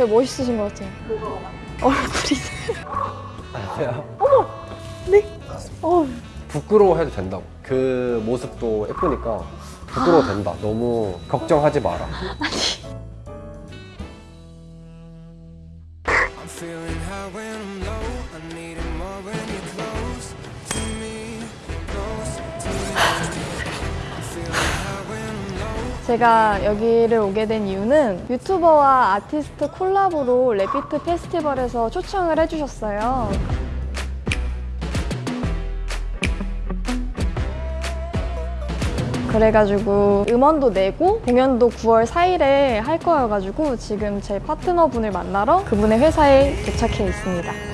되게 멋있으신 것 같아요. 얼굴이. 안녕하세요. 네. 어, 부끄러워해도 된다고. 그 모습도 예쁘니까 부끄러워 된다. 너무 걱정하지 마라. I'm 제가 여기를 오게 된 이유는 유튜버와 아티스트 콜라보로 래피트 페스티벌에서 초청을 해주셨어요. 그래가지고 음원도 내고 공연도 9월 4일에 할 거여가지고 지금 제 파트너분을 만나러 그분의 회사에 도착해 있습니다.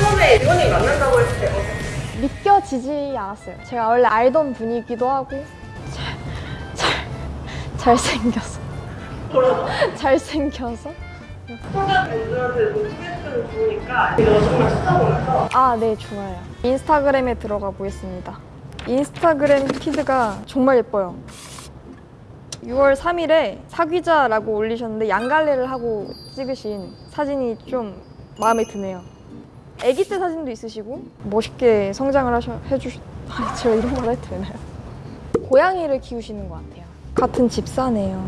처음에 이원이 만난다고 했을 때 어땠어요? 믿겨지지 않았어요. 제가 원래 알던 분이기도 하고 잘, 잘, 잘생겨서 잘생겨서 소년 밴드한테 소개해주는 좋으니까 이거 정말 찾아보면서 아 네 좋아요. 인스타그램에 들어가 보겠습니다. 인스타그램 피드가 정말 예뻐요. 6월 3일에 사귀자라고 올리셨는데 양갈래를 하고 찍으신 사진이 좀 마음에 드네요. 아기 때 사진도 있으시고 멋있게 성장을 하셔 해주셨. 아 제가 이런 말 해도 되나요? 고양이를 키우시는 것 같아요. 같은 집사네요.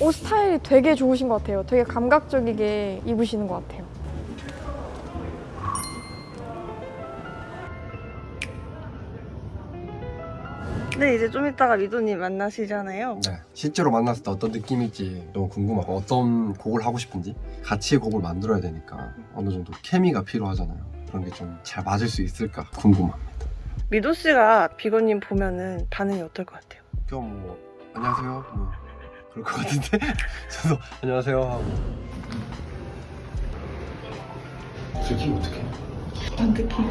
옷 스타일이 되게 좋으신 것 같아요. 되게 감각적이게 입으시는 것 같아요. 네 이제 좀 이따가 미도님 만나시잖아요 네. 실제로 만났을 때 어떤 느낌일지 너무 궁금하고 어떤 곡을 하고 싶은지 같이 곡을 만들어야 되니까 어느 정도 케미가 필요하잖아요. 그런 게 좀 잘 맞을 수 있을까 궁금합니다. 미도 씨가 비건님 보면은 반응이 어떨 것 같아요? 그럼 뭐 안녕하세요. 뭐 그럴 것 같은데 저도 안녕하세요 하고 들키면 어떡해? 어떤 느낌?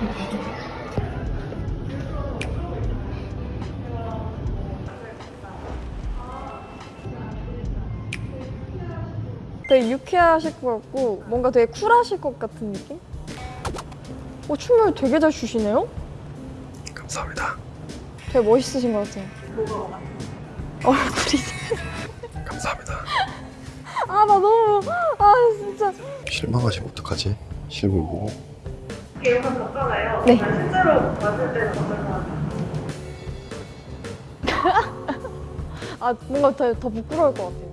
되게 유쾌하실 것 같고 뭔가 되게 쿨하실 것 같은 느낌? 어, 춤을 되게 잘 추시네요? 감사합니다. 되게 멋있으신 것 같아요. 얼굴이. 감사합니다. 아, 나 너무. 아, 진짜. 실망하시면 어떡하지? 실물 보고 이게 영상 봤잖아요 네. 실제로 봤을 때는 어떨 것 같아요? 아, 뭔가 더, 더 부끄러울 것 같아요.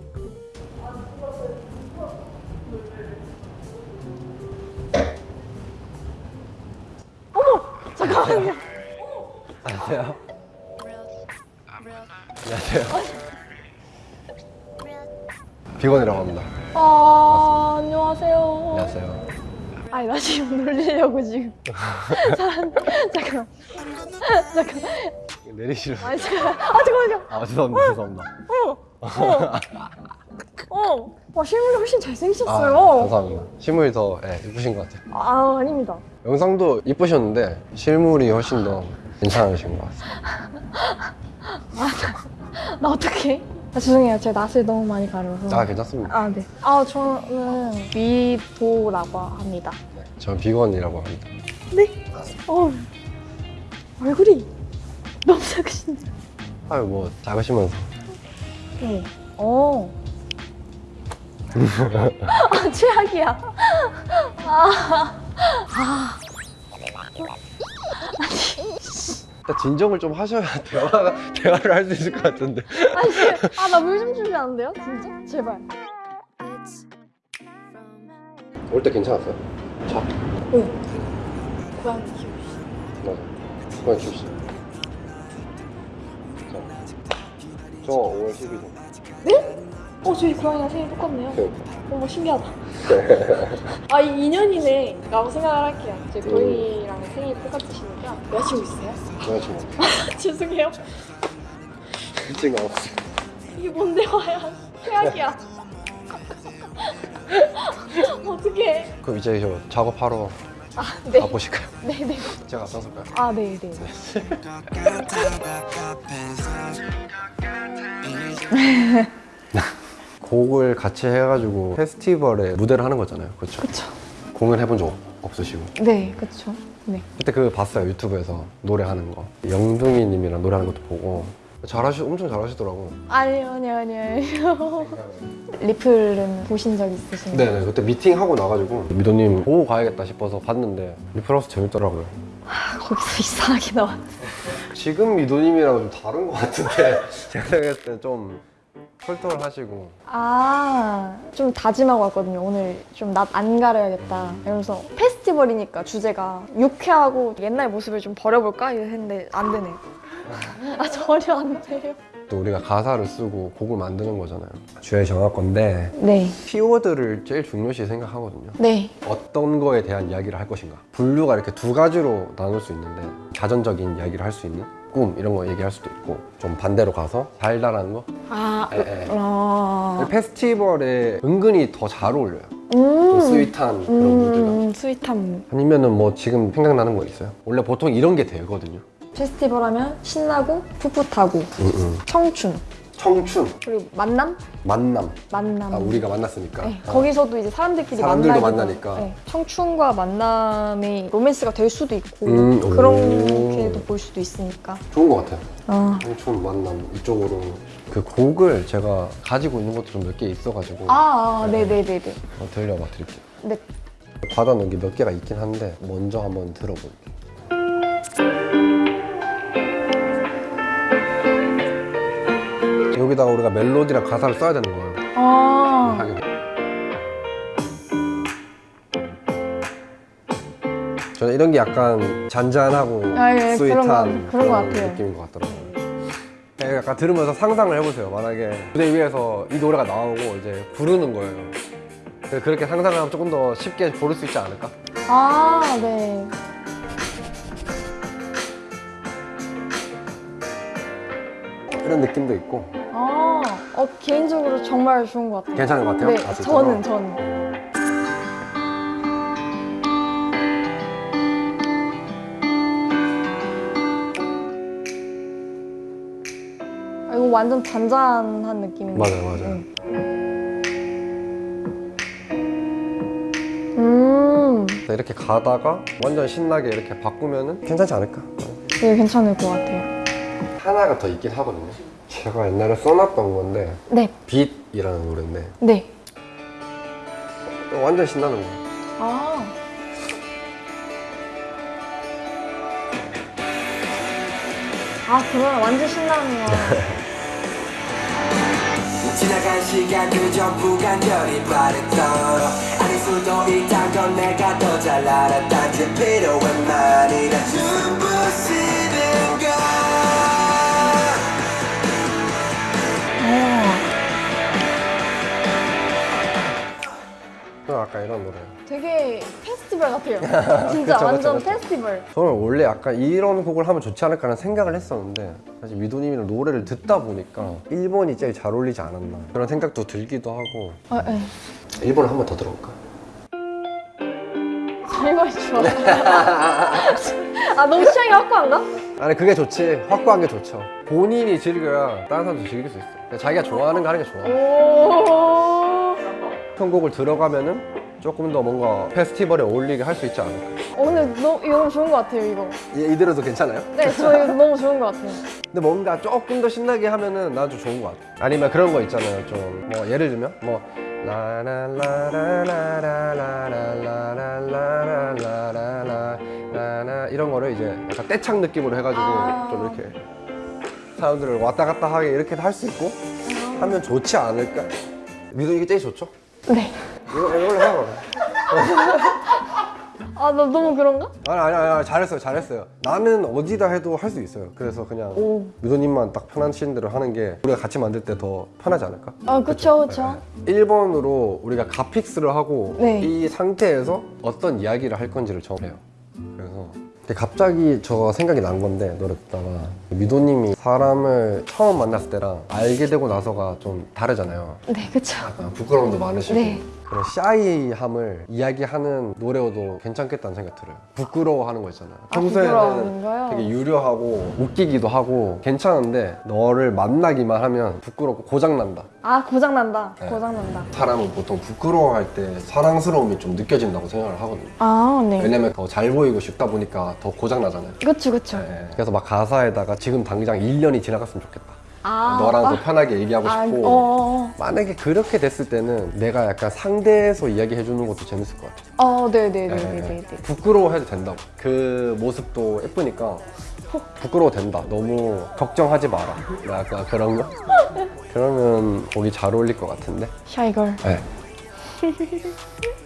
안녕하세요. 아니, 나 지금 놀리려고 지금. 사람, 잠깐만. 잠깐. 내리시려. 아니, 잠깐만. 아, 잠깐만요. 아 죄송합니다. 죄송합니다. 어, 와 실물이 훨씬 잘생기셨어요. 아, 감사합니다. 실물이 더 예, 이쁘신 것 같아요. 아, 아닙니다. 영상도 이쁘셨는데 실물이 훨씬 더 괜찮으신 것 같아요. 나 어떡해? 아, 죄송해요. 제가 낯을 너무 많이 가려서. 아 괜찮습니다. 아, 네. 아, 저는 미도라고 합니다. 네, 저는 비건이라고 합니다. 네? 어, 얼굴이 너무 작으신데. 아유 뭐 작으시면서 네. 어. 아, 최악이야. 아, 아. 일단 진정을 좀 하셔야 대화가 대화를 할 수 있을 것 같은데. 아니, 아, 나물좀 주면 안 돼요? 진짜? 제발. 올 때 괜찮았어요? 자, 고양이 키우시. 맞아. 고양 키우시죠. 자, 저 5월 12일. 어, 저희 고양이랑 생일 똑같네요. 그 어머, 신기하다. 아, 이 인연이네. 라고 생각을 할게요. 제 고양이랑 생일 똑같으시니까. 여자친구 있어요? 여자친구. 죄송해요. 일찍 나왔어요. 이게 뭔데, 화야. 최악이야. 어떡해. 그럼 이제 저 작업하러 아, 네. 가보실까요? 네네. 제가 앞장설까요? 아, 네네. 곡을 같이 해가지고 페스티벌에 무대를 하는 거잖아요. 그렇죠? 그쵸. 공연해본 적 없으시고 네, 그쵸. 네. 그때 그 봤어요 유튜브에서 노래하는 거 영둥이 님이랑 노래하는 것도 보고 잘하시 엄청 잘하시더라고 아니요, 아니요, 아니요. 리플은 보신 적 있으신가요? 네네 그때 미팅 하고 나가지고 미도님 보고 가야겠다 싶어서 봤는데 리플하우스 재밌더라고요 아, 거기서 이상하게 나왔 지금 미도님이랑 좀 다른 것 같은데 제가 생각했을 때좀 털털 하시고 아, 좀 다짐하고 왔거든요. 오늘 좀 낯 안 가려야겠다. 이러면서 페스티벌이니까 주제가 유쾌하고 옛날 모습을 좀 버려볼까? 했는데 안 되네요. 아, 전혀 안 돼요. 또 우리가 가사를 쓰고 곡을 만드는 거잖아요 주에 정할 건데 네. 키워드를 제일 중요시 생각하거든요 네. 어떤 거에 대한 이야기를 할 것인가 분류가 이렇게 두 가지로 나눌 수 있는데 자전적인 이야기를 할 수 있는 꿈 이런 거 얘기할 수도 있고 좀 반대로 가서 달달한 거 아, 에, 에. 아. 페스티벌에 은근히 더 잘 어울려요 좀 음. sweet한 그런 무드가 음, sweet함. 아니면은 뭐 지금 생각나는 거 있어요? 원래 보통 이런 게 되거든요 페스티벌 하면 신나고 풋풋하고 응, 응. 청춘 청춘 그리고 만남? 만남 만남. 아 우리가 만났으니까 네, 어. 거기서도 이제 사람들끼리 사람들도 만나니까. 네, 청춘과 만남이 로맨스가 될 수도 있고 음, 오. 그렇게도 볼 수도 있으니까. 좋은 것 같아요 아, 청춘 만남 이쪽으로 그 곡을 제가 가지고 있는 것도 좀 몇 개 있어가지고 아, 아 네네네네. 어, 들려봐 드릴게요 네. 받아놓은 게 몇 개가 있긴 한데 먼저 한번 들어볼게요 여기다가 우리가 멜로디랑 가사를 써야 되는 거예요 아, 돼. 저는 이런 게 약간 잔잔하고 아, 예, 스윗한 그런 거- 그런 거 같아요. 느낌인 것 같더라고요. 예, 약간 들으면서 상상을 해보세요. 만약에 무대 위에서 이 노래가 나오고 이제 부르는 거예요. 그렇게 상상을 하면 조금 더 쉽게 부를 수 있지 않을까? 아, 네. 이런 느낌도 있고 아, 어, 개인적으로 정말 좋은 것 같아요. 괜찮은 것 같아요. 네, 아? 저는 저는. 아, 이거 완전 잔잔한 느낌인 맞아요, 것 맞아요. 음, 그래서 이렇게 가다가 완전 신나게 이렇게 바꾸면은 괜찮지 않을까? 되게 괜찮을 것 같아요. 하나가 더 있긴 하거든요. 제가 옛날에 써놨던 건데 네, 빛이라는 노래인데 네. 완전 신나는 거예요. 아, 아, 그러면 완전 신나는 거. 지나간 시간 그 전부 간절히 바랬던 아닐 수도 있단 건 내가 더 잘 알았단 지 필요한 말이라 눈부시는 저는 아까 이런 노래. 되게 페스티벌 같아요. 진짜 그쵸, 완전 그쵸, 그쵸. 페스티벌. 저는 원래 약간 이런 곡을 하면 좋지 않을까 라는 생각을 했었는데 사실 미도님이랑 노래를 듣다 보니까 일본이 제일 잘 어울리지 않았나 그런 생각도 들기도 하고 아, 네. 일본을 한 번 더 들어볼까? 일본이 좋아. 아, 너무 취향이 확고한가? 아니 그게 좋지 확고한 게 좋죠 본인이 즐겨야 다른 사람도 즐길 수 있어 자기가 좋아하는 거 하는 게 좋아 오. 편곡을 들어가면은 조금 더 뭔가 페스티벌에 어울리게 할 수 있지 않을까 어, 근데 너, 이거 너무 좋은 것 같아요, 이거. 이- 이대로도 괜찮아요? 네, 저 이거 너무 좋은 것 같아요. 근데 뭔가 조금 더 신나게 하면은 난 좀 좋은 것 같아. 아니면 그런 거 있잖아요. 좀 뭐 예를 들면 뭐 라라라라라라라라라라라라라라 이런 거를 이제 약간 떼창 느낌으로 해가지고 아. 좀 이렇게 사람들을 왔다 갔다 하게 이렇게 할 수 있고 하면 좋지 않을까? 미도 이게 제일 좋죠? 네. 이걸로 해봐. 아, 나 너무 그런가? 아니 아니 아니 잘했어요 잘했어요. 나는 어디다 해도 할 수 있어요. 그래서 그냥 오. 미도님만 딱 편하신 대로 하는 게 우리가 같이 만들 때 더 편하지 않을까? 아, 그쵸, 그쵸. 1번으로 우리가 가픽스를 하고 네. 이 상태에서 어떤 이야기를 할 건지를 정해요. 그래서 갑자기 저 생각이 난 건데 노래 듣다가 미도님이 사람을 처음 만났을 때랑 알게 되고 나서가 좀 다르잖아요. 네, 그쵸. 약간 부끄러움도 많으시고 네. 그런 샤이함을 이야기하는 노래여도 괜찮겠다는 생각이 들어요. 부끄러워하는 거 있잖아요. 아, 거요? 되게 유려하고 웃기기도 하고 괜찮은데 너를 만나기만 하면 부끄럽고 고장난다. 아 고장난다 네. 고장난다 사람은 보통 부끄러워할 때 사랑스러움이 좀 느껴진다고 생각을 하거든요. 아 네 왜냐면 더 잘 보이고 싶다 보니까 더 고장나잖아요. 그쵸 그쵸 네. 그래서 막 가사에다가 지금 당장 1년이 지나갔으면 좋겠다. 아 너랑 아, 더 편하게 얘기하고 아, 싶고 어, 어, 만약에 그렇게 됐을 때는 내가 약간 상대에서 이야기해 주는 것도 재밌을 것 같아요. 어 네네네네네 네. 부끄러워해도 된다고. 그 모습도 예쁘니까 부끄러워 된다. 너무 걱정하지 마라. 약간 그런 거. 그러면 거기 잘 어울릴 것 같은데. 샤이걸 네.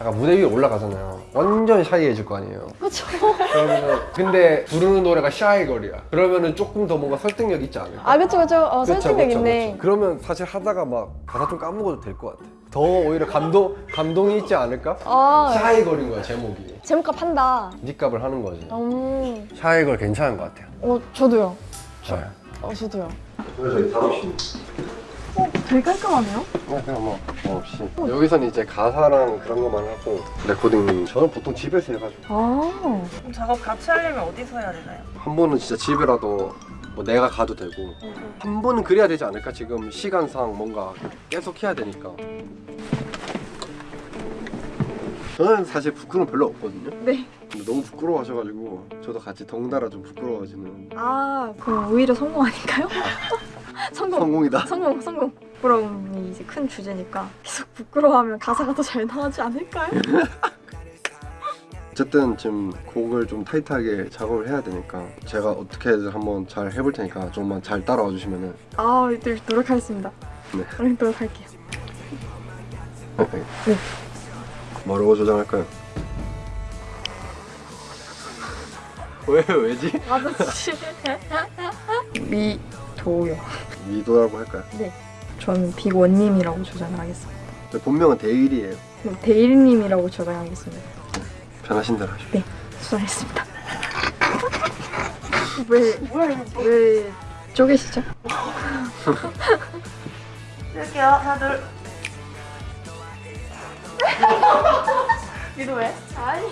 약간 무대 위에 올라가잖아요. 완전 샤이해질 거 아니에요. 그쵸 그러면 근데 부르는 노래가 샤이걸이야. 그러면은 조금 더 뭔가 설득력 있지 않을까? 아 그쵸 그쵸 어 그쵸, 설득력 그쵸, 있네 그쵸. 그러면 사실 하다가 막 가사 좀 까먹어도 될 것 같아. 더 오히려 감동 감동이 있지 않을까? 아 샤이걸인 거야 제목이. 제목값 한다 니 값을 하는 거지. 음, 샤이걸 괜찮은 것 같아요. 어 저도요 네. 어 저도요 그래서 저희 다루시. 어 되게 깔끔하네요. 그냥 그냥 뭐, 뭐 없이. 여기서는 이제 가사랑 그런 것만 하고 레코딩 저는 보통 집에서 해가지고. 아. 그럼 작업 같이 하려면 어디서 해야 되나요? 한 번은 진짜 집이라도 뭐 내가 가도 되고. 한 번은 그래야 되지 않을까? 지금 시간상 뭔가 계속 해야 되니까. 저는 사실 부끄러움 별로 없거든요. 네. 근데 너무 부끄러워하셔가지고 저도 같이 덩달아 좀 부끄러워지는. 아, 그럼 오히려 성공 아닐까요? 성공. 성공이다 성공, 성공. 부끄러움이 이제 큰 주제니까 계속 부끄러워하면 가사가 더 잘 나오지 않을까요? 어쨌든 지금 곡을 좀 타이트하게 작업을 해야 되니까 제가 어떻게든 한번 잘 해볼 테니까 좀만 잘 따라와 주시면은 아, 늘 노력하겠습니다. 네. 오늘 노력할게요. 네. 뭐라고 저장할까요? 왜 왜지? 맞았지. 미 도요. 미도라고 할까요? 저는 빅원님이라고 저장을 하겠습니다. 제 본명은 데일이에요. 그럼 대일님이라고 저장하겠습니다. 편하신 대로 하시고. 수고하셨습니다. 왜, 왜 쪼개시죠? 쓸게요 하나 둘 이도 왜? 아니.